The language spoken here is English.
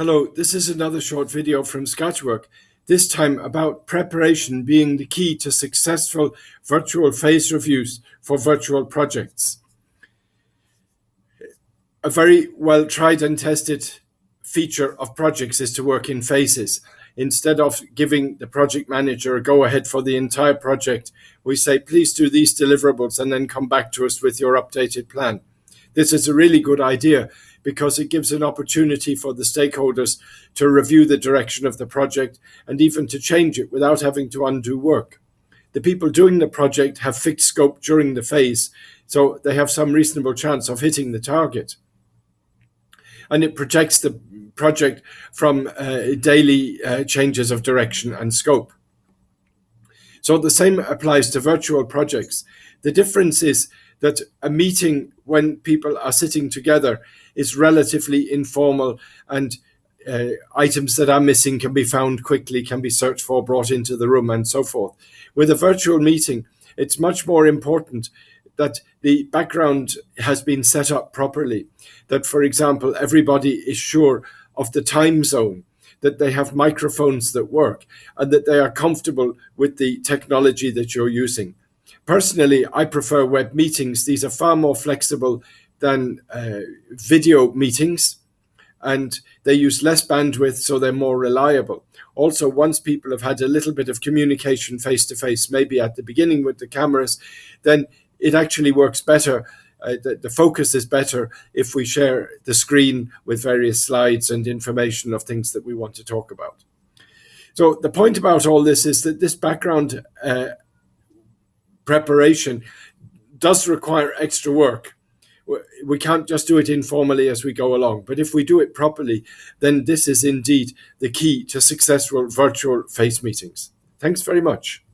Hello, this is another short video from Sketchwork, this time about preparation being the key to successful virtual phase reviews for virtual projects. A very well tried and tested feature of projects is to work in phases. Instead of giving the project manager a go ahead for the entire project, we say, please do these deliverables and then come back to us with your updated plan. This is a really good idea because it gives an opportunity for the stakeholders to review the direction of the project and even to change it without having to undo work. The people doing the project have fixed scope during the phase, so they have some reasonable chance of hitting the target. And it protects the project from uh, daily uh, changes of direction and scope. So the same applies to virtual projects. The difference is that a meeting when people are sitting together is relatively informal and uh, items that are missing can be found quickly, can be searched for, brought into the room and so forth. With a virtual meeting, it's much more important that the background has been set up properly, that, for example, everybody is sure of the time zone, that they have microphones that work, and that they are comfortable with the technology that you're using. Personally, I prefer web meetings. These are far more flexible than uh, video meetings and they use less bandwidth so they're more reliable. Also, once people have had a little bit of communication face to face, maybe at the beginning with the cameras, then it actually works better. Uh, the, the, focus is better if we share the screen with various slides and information of things that we want to talk about. So the point about all this is that this background uh, preparation does require extra work. We can't just do it informally as we go along. But if we do it properly, then this is indeed the key to successful virtual face meetings. Thanks very much.